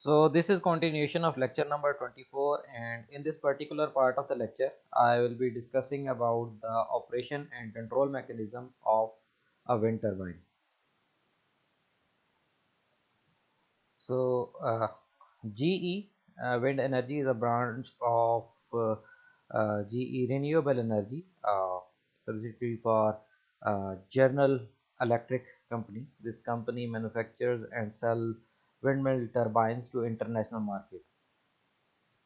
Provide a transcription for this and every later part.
So this is continuation of lecture number 24 and in this particular part of the lecture I will be discussing about the operation and control mechanism of a wind turbine. So uh, GE uh, wind energy is a branch of uh, uh GE renewable energy uh, subsidiary for uh, General Electric company. This company manufactures and sell windmill turbines to international market.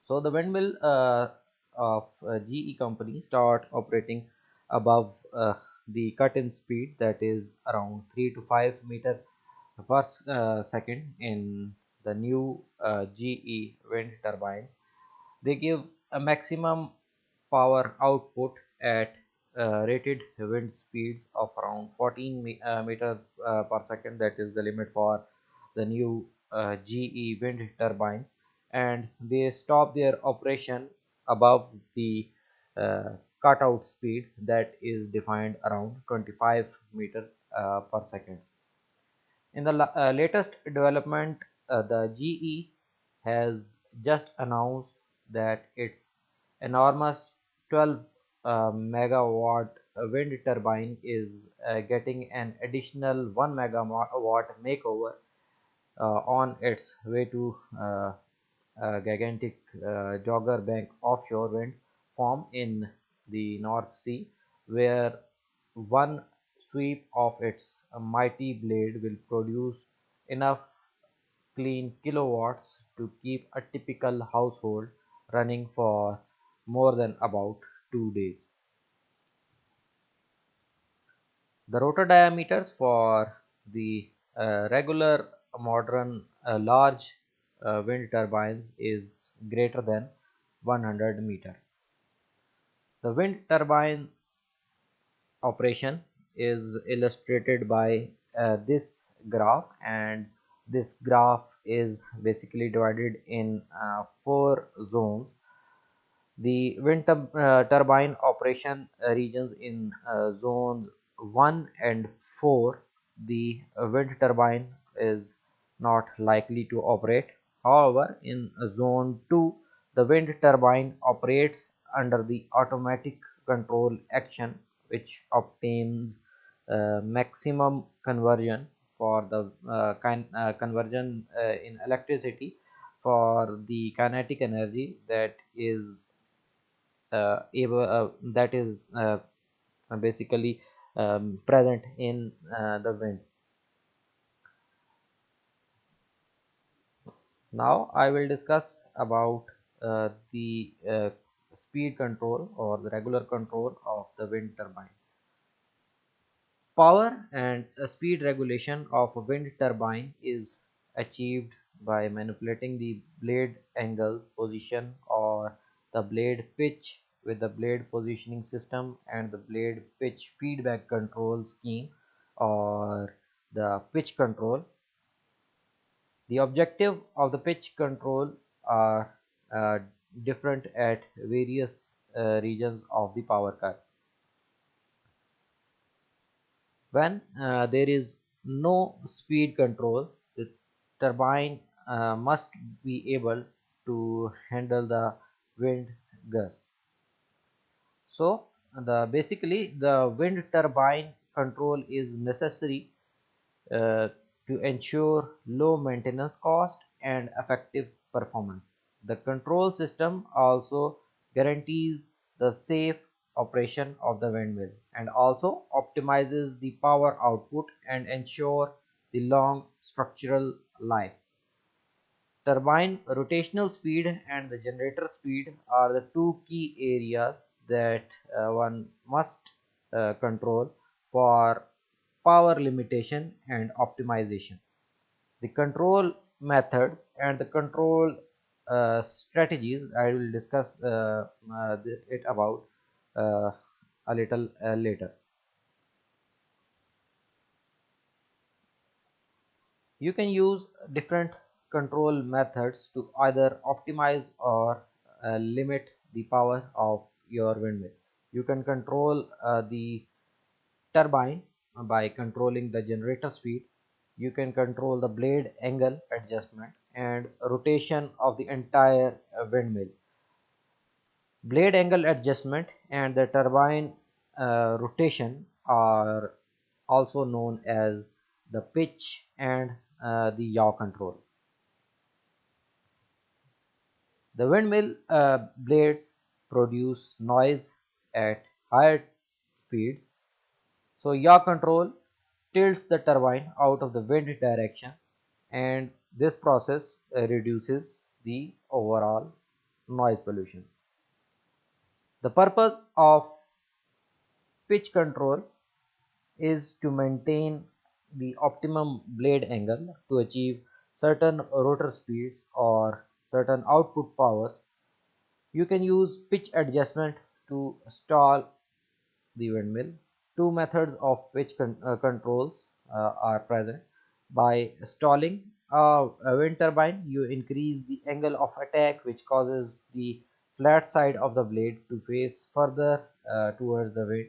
So the windmill uh, of uh, GE company start operating above uh, the cut-in speed that is around 3 to 5 meter per uh, second in the new uh, GE wind turbines. They give a maximum power output at uh, rated wind speeds of around 14 me uh, meters uh, per second that is the limit for the new uh, GE wind turbine and they stop their operation above the uh, cutout speed that is defined around 25 meter uh, per second. In the uh, latest development, uh, the GE has just announced that its enormous 12 uh, megawatt wind turbine is getting an additional 1 megawatt makeover uh, on its way to uh, gigantic uh, Dogger Bank offshore wind farm in the North Sea, where one sweep of its mighty blade will produce enough clean kilowatts to keep a typical household running for more than about two days. The rotor diameters for the uh, regular modern uh, large uh, wind turbines is greater than 100 meter. The wind turbine operation is illustrated by uh, this graph and this graph is basically divided in uh, four zones the wind uh, turbine operation regions in uh, zones 1 and 4 the wind turbine is not likely to operate. However, in zone 2, the wind turbine operates under the automatic control action which obtains uh, maximum conversion for the uh, uh, conversion uh, in electricity for the kinetic energy that is uh, able uh, that is basically um, present in the wind now I will discuss about uh, the uh, speed control or the regular control of the wind turbine. Power and speed regulation of a wind turbine is achieved by manipulating the blade angle position or the blade pitch with the blade positioning system and the blade pitch feedback control scheme or the pitch control the objective of the pitch control are uh, different at various uh, regions of the power cut. When uh, there is no speed control, the turbine uh, must be able to handle the wind gust. So the basically the wind turbine control is necessary uh, to ensure low maintenance cost and effective performance. The control system also guarantees the safe operation of the windmill and also optimizes the power output and ensure the long structural life. Turbine rotational speed and the generator speed are the two key areas that uh, one must uh, control for power limitation and optimization. The control methods and the control uh, strategies I will discuss uh, uh, it about uh, a little uh, later. You can use different control methods to either optimize or uh, limit the power of your windmill. You can control the turbine by controlling the generator speed you can control the blade angle adjustment and rotation of the entire windmill. Blade angle adjustment and the turbine uh, rotation are also known as the pitch and uh, the yaw control. The windmill uh, blades produce noise at higher speeds. So yaw control tilts the turbine out of the wind direction and this process uh, reduces the overall noise pollution. The purpose of pitch control is to maintain the optimum blade angle to achieve certain rotor speeds or certain output powers. You can use pitch adjustment to stall the windmill. Two methods of pitch con uh, controls uh, are present. By stalling a, a wind turbine, you increase the angle of attack which causes the flat side of the blade to face further uh, towards the wind.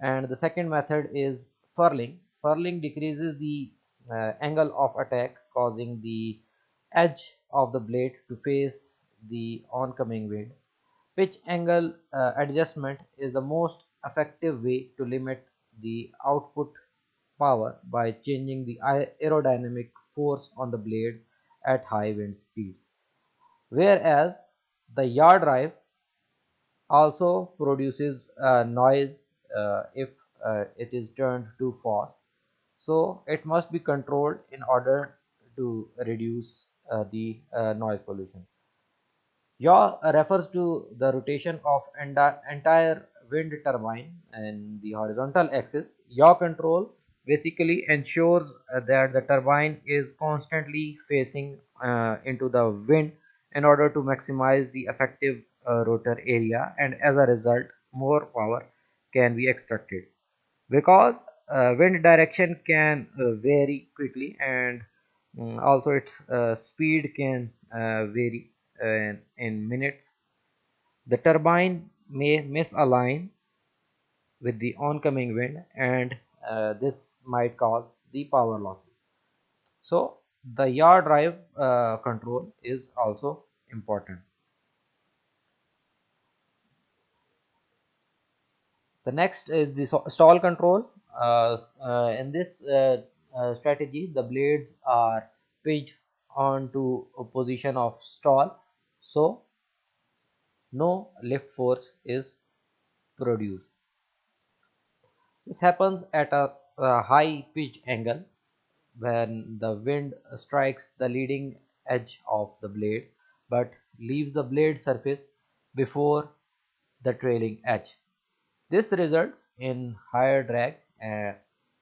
And the second method is furling. Furling decreases the uh, angle of attack causing the edge of the blade to face the oncoming wind. Pitch angle uh, adjustment is the most effective way to limit the output power by changing the aerodynamic force on the blades at high wind speeds. Whereas the yaw drive also produces uh, noise uh, if uh, it is turned too fast. So it must be controlled in order to reduce uh, the uh, noise pollution. Yaw refers to the rotation of entire wind turbine and the horizontal axis. Yaw control basically ensures uh, that the turbine is constantly facing uh, into the wind in order to maximize the effective uh, rotor area and as a result more power can be extracted because uh, wind direction can uh, vary quickly and um, also its uh, speed can vary in, in minutes the turbine may misalign with the oncoming wind and uh, this might cause the power losses so the yaw drive uh, control is also important. The next is the stall control. Uh, uh in this uh, uh, strategy the blades are pitched onto a position of stall. So no lift force is produced this happens at a, a high pitch angle when the wind strikes the leading edge of the blade but leaves the blade surface before the trailing edge. This results in higher drag uh,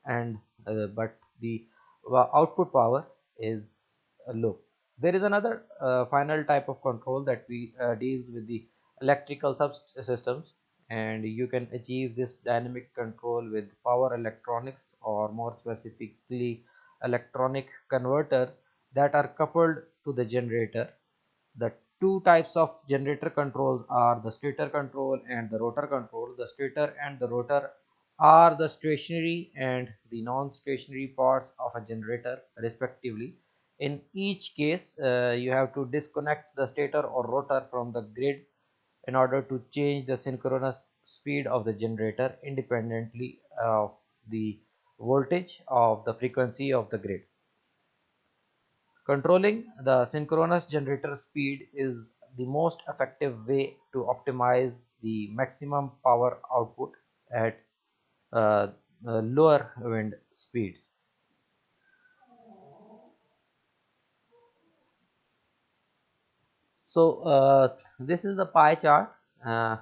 and uh, but the uh, output power is low. There is another uh, final type of control that we uh, deals with the electrical subsystems and you can achieve this dynamic control with power electronics or more specifically electronic converters that are coupled to the generator. The two types of generator controls are the stator control and the rotor control. The stator and the rotor are the stationary and the non-stationary parts of a generator respectively. In each case uh, you have to disconnect the stator or rotor from the grid in order to change the synchronous speed of the generator independently of the voltage of the frequency of the grid. Controlling the synchronous generator speed is the most effective way to optimize the maximum power output at uh, lower wind speeds. So uh, this is the pie chart uh,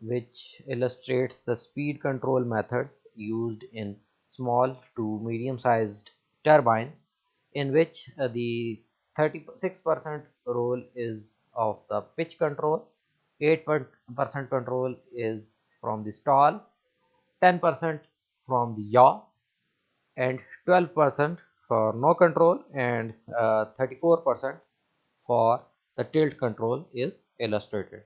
which illustrates the speed control methods used in small to medium sized turbines in which uh, the 36% role is of the pitch control 8% control is from the stall 10% from the yaw and 12% for no control and 34% uh, for the tilt control is illustrated